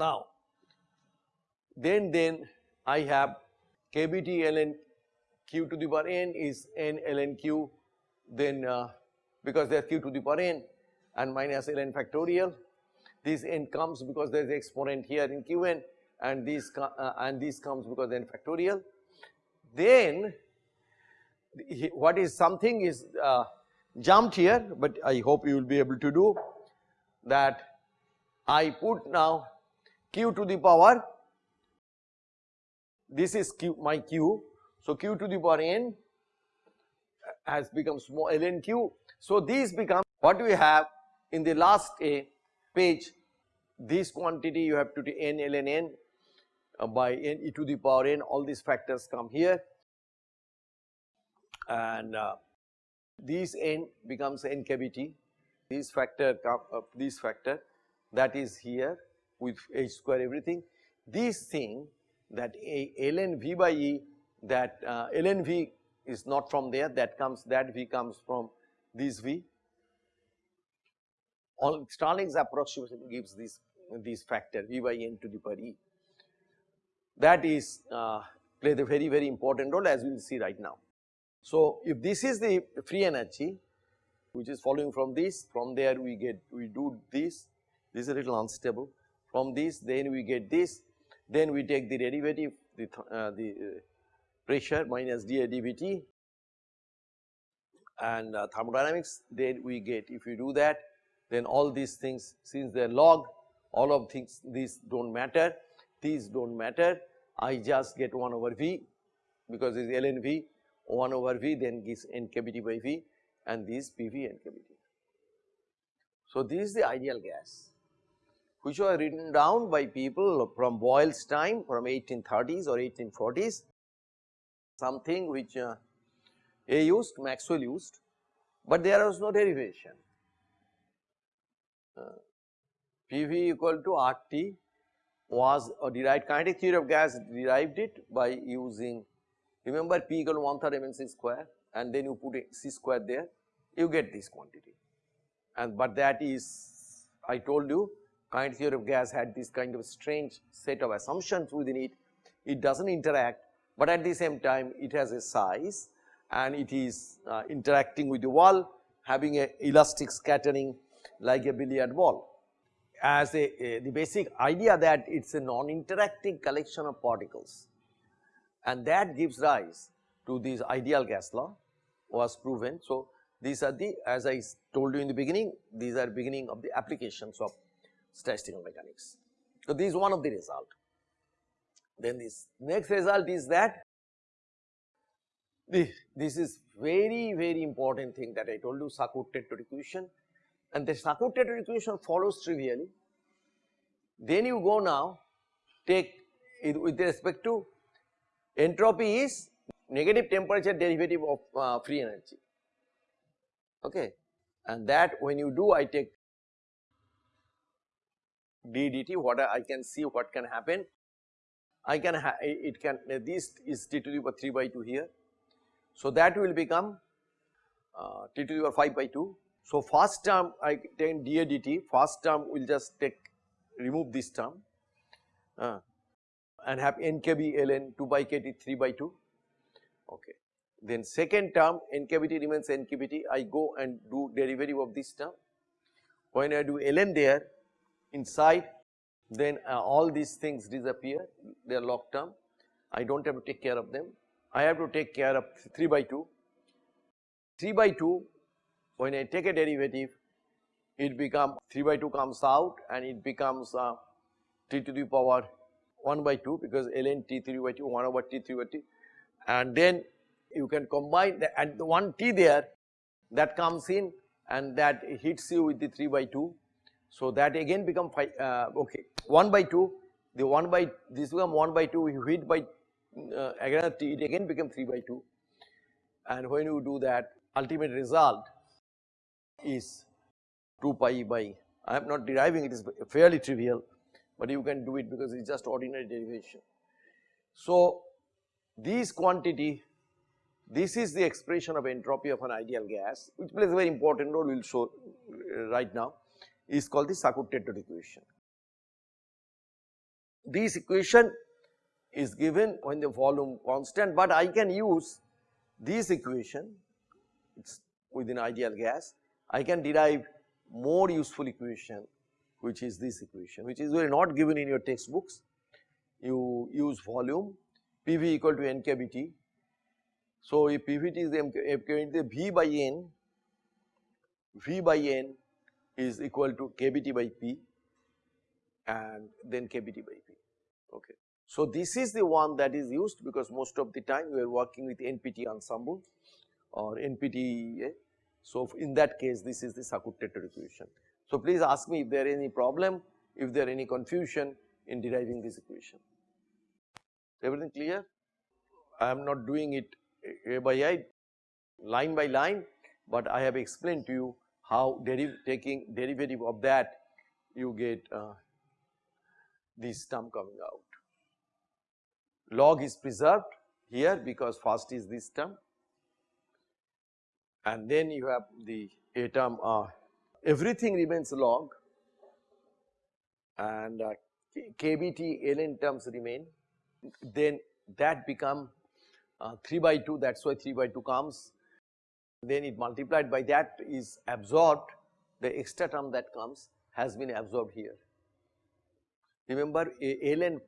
Now, then then I have kBT ln q to the power n is n ln q then uh, because there is q to the power n and minus ln factorial. This n comes because there is exponent here in qn and this uh, and this comes because n factorial. Then what is something is uh, jumped here but I hope you will be able to do that. I put now q to the power this is q my q. So q to the power n has become small ln q. So these become what we have in the last a page this quantity you have to do n ln n uh, by n e to the power n all these factors come here. And uh, this n becomes n kBT this factor uh, this factor that is here with h square everything. This thing that a ln v by e that uh, ln v is not from there that comes that v comes from this v. All Stirling's approximation gives this this factor v by n to the power e. That is uh, plays a very very important role as we will see right now. So, if this is the free energy which is following from this from there we get we do this. This is a little unstable from this then we get this. Then we take the derivative the, uh, the uh, pressure minus dA dVT and uh, thermodynamics then we get if we do that then all these things since they are log all of things these do not matter. These do not matter. I just get 1 over V because it is ln V 1 over V then gives NKBT by V and this PV NKBT. So, this is the ideal gas which were written down by people from Boyle's time from 1830s or 1840s something which uh, A used Maxwell used but there was no derivation. Uh, PV equal to RT was a derived kinetic theory of gas derived it by using Remember P equal to 1 third mn c square and then you put a c square there, you get this quantity. And but that is, I told you, kind theory of gas had this kind of strange set of assumptions within it. It does not interact, but at the same time it has a size and it is uh, interacting with the wall having a elastic scattering like a billiard ball. As a, a the basic idea that it is a non-interacting collection of particles and that gives rise to this ideal gas law was proven. So, these are the as I told you in the beginning these are beginning of the applications of statistical mechanics. So, this is one of the result. Then this next result is that this is very very important thing that I told you Sackur-Tetrode equation and the Sackur-Tetrode equation follows trivially. Then you go now take with respect to Entropy is negative temperature derivative of uh, free energy okay and that when you do I take d dt what I can see what can happen. I can it can uh, this is t to the power 3 by 2 here. So that will become uh, t to the power 5 by 2 so first term I take dA dt first term will just take remove this term uh, and have nkb ln 2 by kt 3 by 2 okay. Then second term nkbt remains nkbt I go and do derivative of this term. When I do ln there inside then uh, all these things disappear. They are locked term I do not have to take care of them. I have to take care of 3 by 2 3 by 2 when I take a derivative it become 3 by 2 comes out and it becomes uh, t to the power 1 by 2 because ln t3 by 2 1 over t3 by 2 and then you can combine the, and the one t there that comes in and that hits you with the 3 by 2. So, that again become 5 uh, okay 1 by 2 the 1 by this become 1 by 2 you hit by uh, again it again become 3 by 2 and when you do that ultimate result is 2 pi by I am not deriving it is fairly trivial but you can do it because it is just ordinary derivation. So, this quantity this is the expression of entropy of an ideal gas which plays a very important role we will show uh, right now is called the Sackur-Tetrode equation. this equation is given when the volume constant, but I can use this equation it is within ideal gas. I can derive more useful equation which is this equation which is not given in your textbooks. You use volume PV equal to n kBT. So, if PVT is the V by N, V by N is equal to kBT by P and then kBT by P. Okay. So, this is the one that is used because most of the time we are working with NPT ensemble or NPT. Eh? So, in that case this is the Sackur-Tetrode equation. So, please ask me if there is any problem, if there any confusion in deriving this equation. Everything clear? I am not doing it A by I, line by line, but I have explained to you how deriv taking derivative of that you get uh, this term coming out. Log is preserved here because first is this term. And then you have the a term uh, everything remains log. And uh, kbt ln terms remain. Then that become uh, 3 by 2 that is why 3 by 2 comes then it multiplied by that is absorbed the extra term that comes has been absorbed here. Remember ln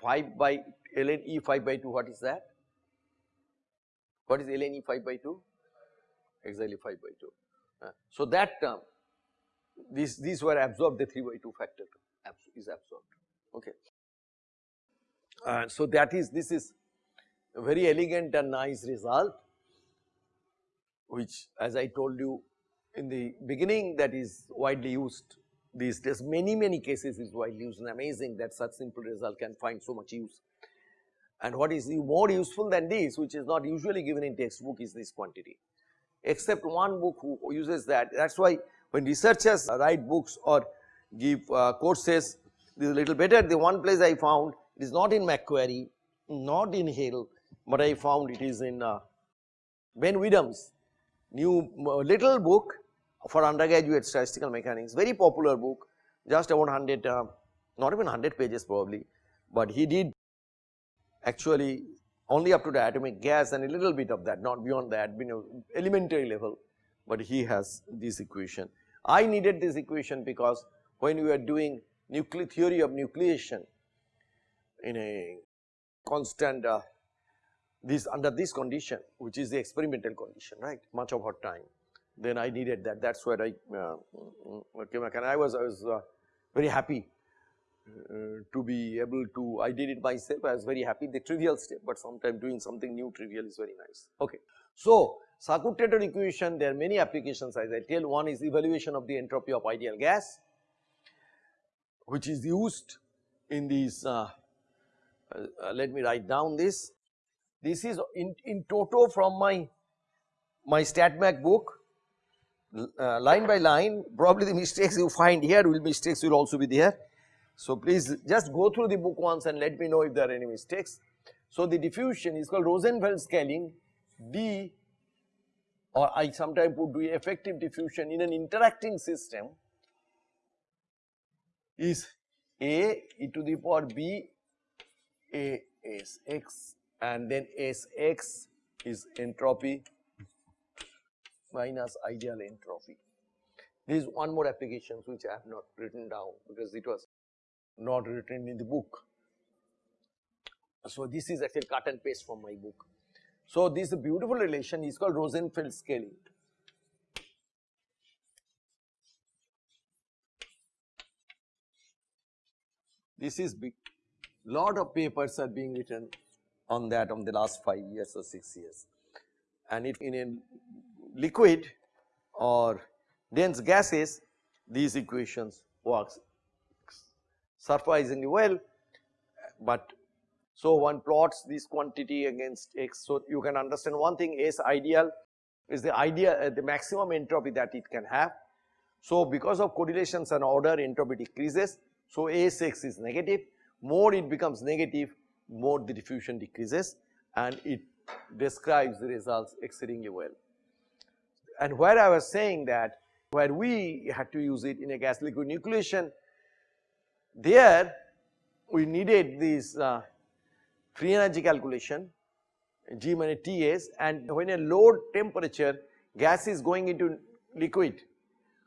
5 by ln e 5 by 2 what is that? What is ln e 5 by 2? Exactly 5 by 2. Uh, so that term these these were absorbed the 3 by 2 factor is absorbed okay. And so that is this is a very elegant and nice result which as I told you in the beginning that is widely used these days. Many many cases is widely used and amazing that such simple result can find so much use. And what is more useful than this which is not usually given in textbook is this quantity. Except one book who uses that. That is why when researchers write books or give uh, courses this is a little better. The one place I found it is not in McQuarrie not in Hill but I found it is in uh, Ben Widom's new uh, little book for undergraduate statistical mechanics very popular book just about 100 uh, not even 100 pages probably but he did actually only up to the atomic gas and a little bit of that not beyond that you know elementary level but he has this equation. I needed this equation because when we are doing nuclear theory of nucleation in a constant uh, this under this condition which is the experimental condition right? Much of our time. Then I needed that. That is where I uh, came back. And I was I was uh, very happy uh, to be able to I did it myself. I was very happy the trivial step but sometimes doing something new trivial is very nice. Okay. So Sackur-Tetrode equation there are many applications as I tell. One is evaluation of the entropy of ideal gas which is used in these uh, uh, let me write down this this is in, in toto from my my StatMech book uh, line by line probably the mistakes you find here will mistakes will also be there. So please just go through the book once and let me know if there are any mistakes. So the diffusion is called Rosenfeld scaling D or I sometimes put the effective diffusion in an interacting system is A e to the power B A S X and then S X is entropy minus ideal entropy. There is one more application which I have not written down because it was not written in the book. So this is actually cut and paste from my book. So this beautiful relation is called Rosenfeld scaling. This is big, lot of papers are being written on that on the last 5 years or 6 years. And if in a liquid or dense gases, these equations works surprisingly well, but so one plots this quantity against x. So you can understand one thing S ideal is the idea uh, the maximum entropy that it can have. So because of correlations and order entropy decreases. So Sx is negative, more it becomes negative, more the diffusion decreases and it describes the results exceedingly well. And where I was saying that where we had to use it in a gas liquid nucleation there we needed this uh, free energy calculation G minus Ts and when a low temperature gas is going into liquid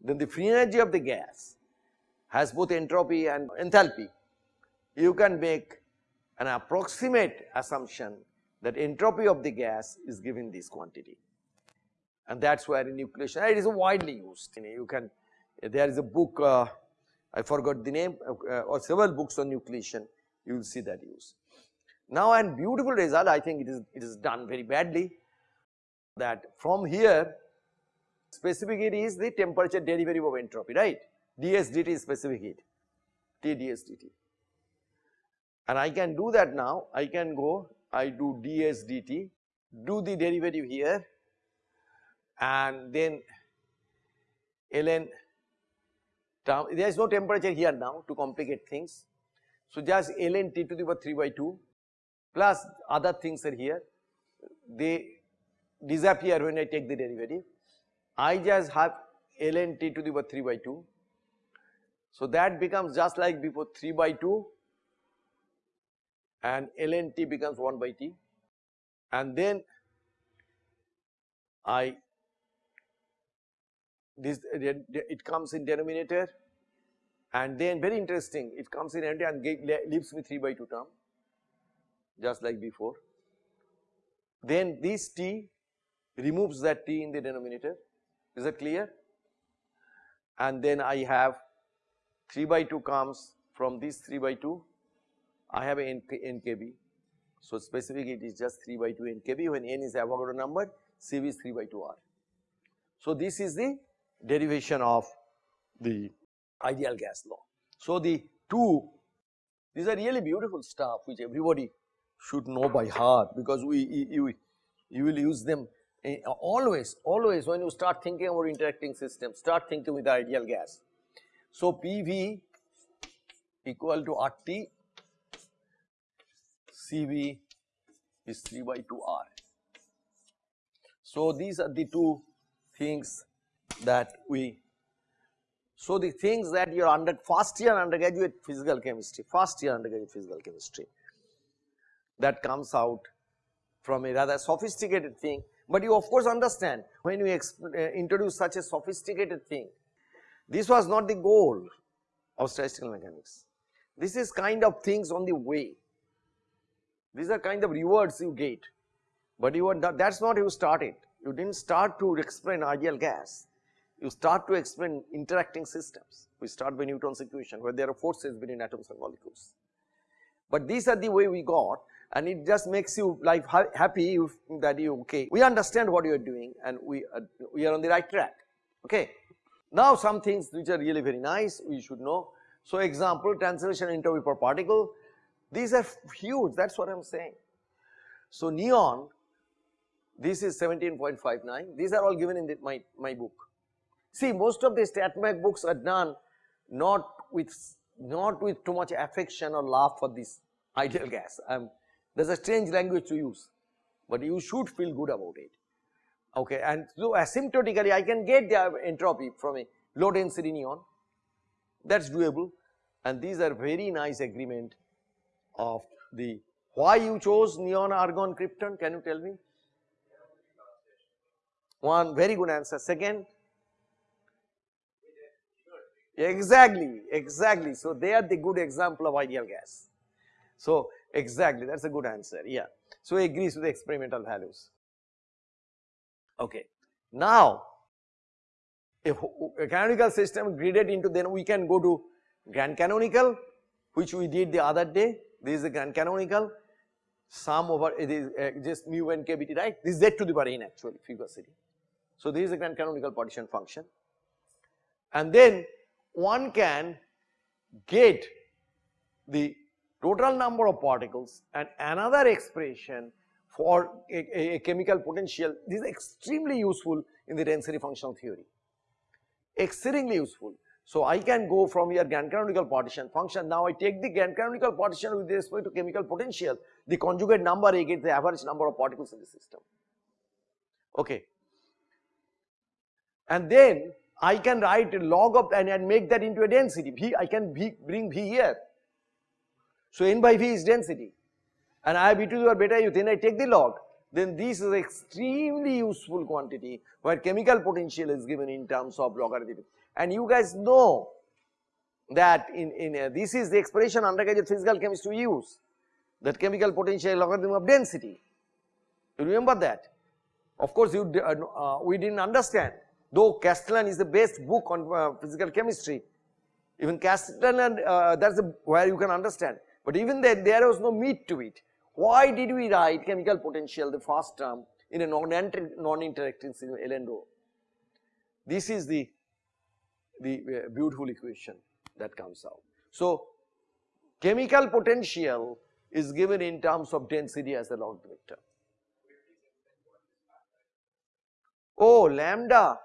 then the free energy of the gas has both entropy and enthalpy. You can make an approximate assumption that entropy of the gas is given this quantity. And that is where in nucleation it is widely used. You can there is a book uh, I forgot the name uh, or several books on nucleation you will see that use. Now and beautiful result I think it is it is done very badly that from here specific heat is the temperature derivative of entropy right? Ds dt is specific heat T ds dt and I can do that now I can go I do ds dt do the derivative here and then ln term there is no temperature here now to complicate things. So just ln t to the power 3 by 2 plus other things are here they disappear when I take the derivative. I just have ln t to the power 3 by 2. So that becomes just like before 3 by 2 and ln t becomes 1 by t. And then I this it comes in denominator. And then very interesting it comes in and leaves me 3 by 2 term just like before. Then this t removes that t in the denominator. Is that clear? And then I have 3 by 2 comes from this 3 by 2 I have n, n kb. So specific it is just 3 by 2 NKB when n is Avogadro number Cv is 3 by 2 r. So this is the derivation of the ideal gas law. So the two these are really beautiful stuff which everybody should know by heart because we you, you will use them eh, always always when you start thinking about interacting systems start thinking with the ideal gas. So PV equal to RT CV is 3 by 2 R. So these are the two things that we so the things that you are under first year undergraduate physical chemistry first year undergraduate physical chemistry that comes out from a rather sophisticated thing. But you of course understand when we uh, introduce such a sophisticated thing this was not the goal of statistical mechanics. This is kind of things on the way these are kind of rewards you get but you are not, that's not you started you didn't start to explain ideal gas you start to explain interacting systems. We start by Newton's equation where there are forces between atoms and molecules. But these are the way we got and it just makes you life happy that you okay we understand what you are doing and we are, we are on the right track okay. Now some things which are really very nice we should know. So example translation entropy per particle these are huge that is what I am saying. So neon this is 17.59 these are all given in the, my, my book See most of the StatMech books are done not with not with too much affection or love for this ideal gas. Um, there's a strange language to use, but you should feel good about it. Okay, and so asymptotically I can get the entropy from a low density neon, that's doable and these are very nice agreement of the why you chose neon argon krypton can you tell me? One very good answer. Second, Exactly, exactly. So they are the good example of ideal gas. So exactly, that's a good answer. Yeah. So it agrees with the experimental values. Okay. Now, a canonical system graded into then we can go to grand canonical which we did the other day. This is the grand canonical sum over it is uh, just mu kbt right. This is z to the power n actually fugacity. So this is the grand canonical partition function. And then one can get the total number of particles and another expression for a, a, chemical potential. This is extremely useful in the density functional theory, exceedingly useful. So I can go from your grand canonical partition function. Now I take the grand canonical partition with respect to chemical potential, the conjugate number get the average number of particles in the system. Okay. And then I can write a log of and, and make that into a density V I can v, bring V here. So n by v is density and I b to the beta u then I take the log then this is extremely useful quantity where chemical potential is given in terms of logarithm and you guys know that in, in uh, this is the expression undergraduate physical chemist we use that chemical potential logarithm of density. You remember that? Of course you uh, uh, we didn't understand. Though Castellan is the best book on uh, physical chemistry even Castellan that's where you can understand. But even then there was no meat to it. Why did we write chemical potential the first term in a non-interacting non ln rho? This is the, the uh, beautiful equation that comes out. So, chemical potential is given in terms of density as a log vector. Oh, lambda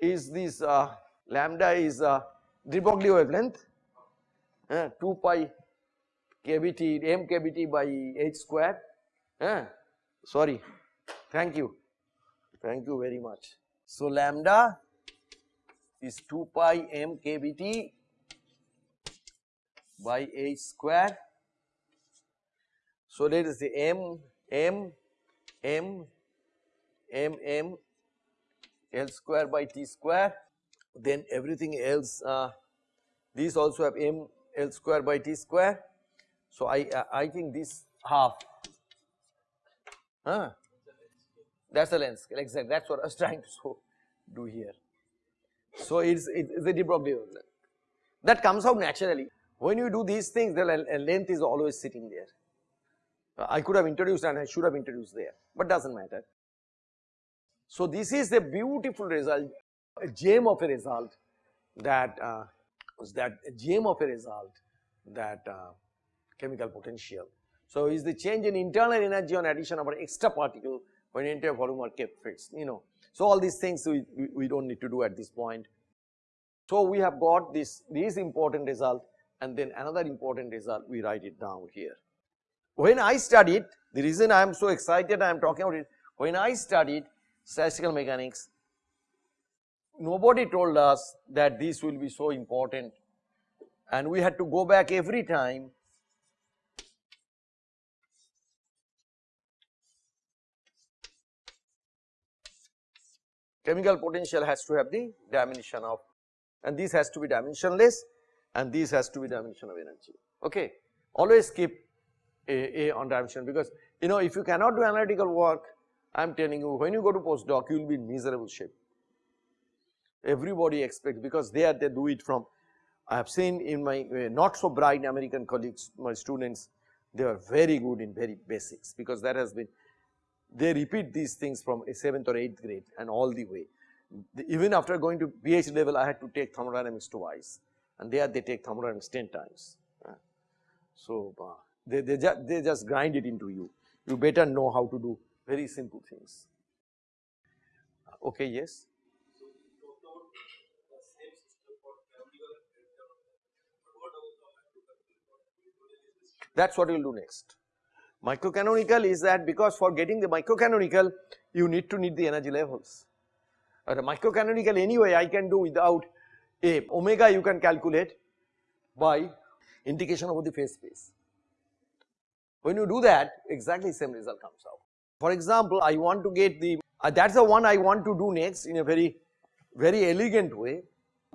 is this, uh, lambda is uh, de Broglie wavelength, uh, 2 pi kbt m kbt by h square eh? sorry thank you thank you very much. So lambda is 2 pi m kbt by h square. So let the m m m m m l square by t square then everything else uh, these also have m l square by t square so I uh, I think this half, huh? That's the length scale exactly. That's what I was trying to so do here. So it's it's a de Broglie length that comes out naturally. When you do these things, the length is always sitting there. I could have introduced and I should have introduced there, but doesn't matter. So this is a beautiful result, a gem of a result that uh, that gem of a result that uh, chemical potential. So, is the change in internal energy on addition of an extra particle when entire volume are kept fixed you know. So, all these things we, we, we do not need to do at this point. So, we have got this, this important result and then another important result we write it down here. When I studied the reason I am so excited I am talking about it when I studied statistical mechanics nobody told us that this will be so important and we had to go back every time chemical potential has to have the dimension of and this has to be dimensionless and this has to be dimension of energy. Okay? Always keep a, a on dimension because you know if you cannot do analytical work I am telling you when you go to postdoc you will be in miserable shape. Everybody expects because they are they do it from I have seen in my uh, not so bright American colleagues my students they are very good in very basics because that has been they repeat these things from a 7th or 8th grade and all the way. Even after going to PhD level I had to take thermodynamics twice and there they take thermodynamics 10 times. Uh, so, uh, they, they, ju they just grind it into you, you better know how to do very simple things. Okay, yes. That is what we will do next. Microcanonical is that because for getting the microcanonical you need to need the energy levels. Uh, the microcanonical anyway I can do without a omega you can calculate by indication over the phase space. When you do that exactly same result comes out. For example, I want to get the uh, that is the one I want to do next in a very very elegant way.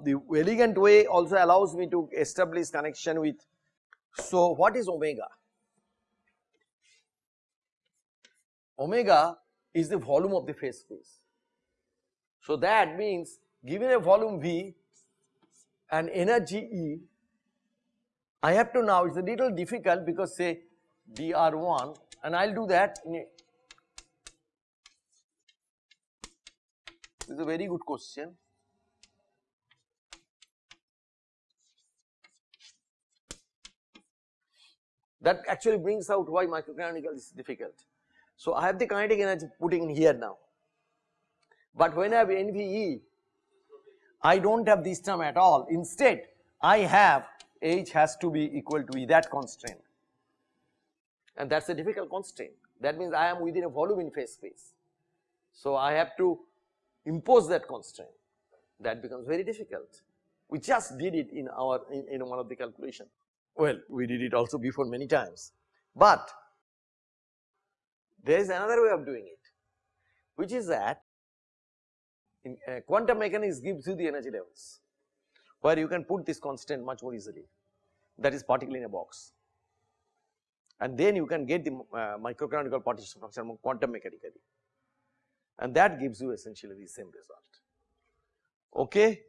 The elegant way also allows me to establish connection with so what is omega? Omega is the volume of the phase space. So that means given a volume V and energy E, I have to now, it is a little difficult because say dr1 and I will do that this is a very good question. That actually brings out why microcanonical is difficult. So I have the kinetic energy putting in here now. But when I have NVE, I do not have this term at all. Instead, I have H has to be equal to E that constraint and that is a difficult constraint. That means I am within a volume in phase space. So I have to impose that constraint that becomes very difficult. We just did it in our in, in one of the calculation. well we did it also before many times, but there is another way of doing it which is that in uh, quantum mechanics gives you the energy levels where you can put this constant much more easily that is particle in a box and then you can get the uh, microcanonical partition function quantum mechanically and that gives you essentially the same result. Okay.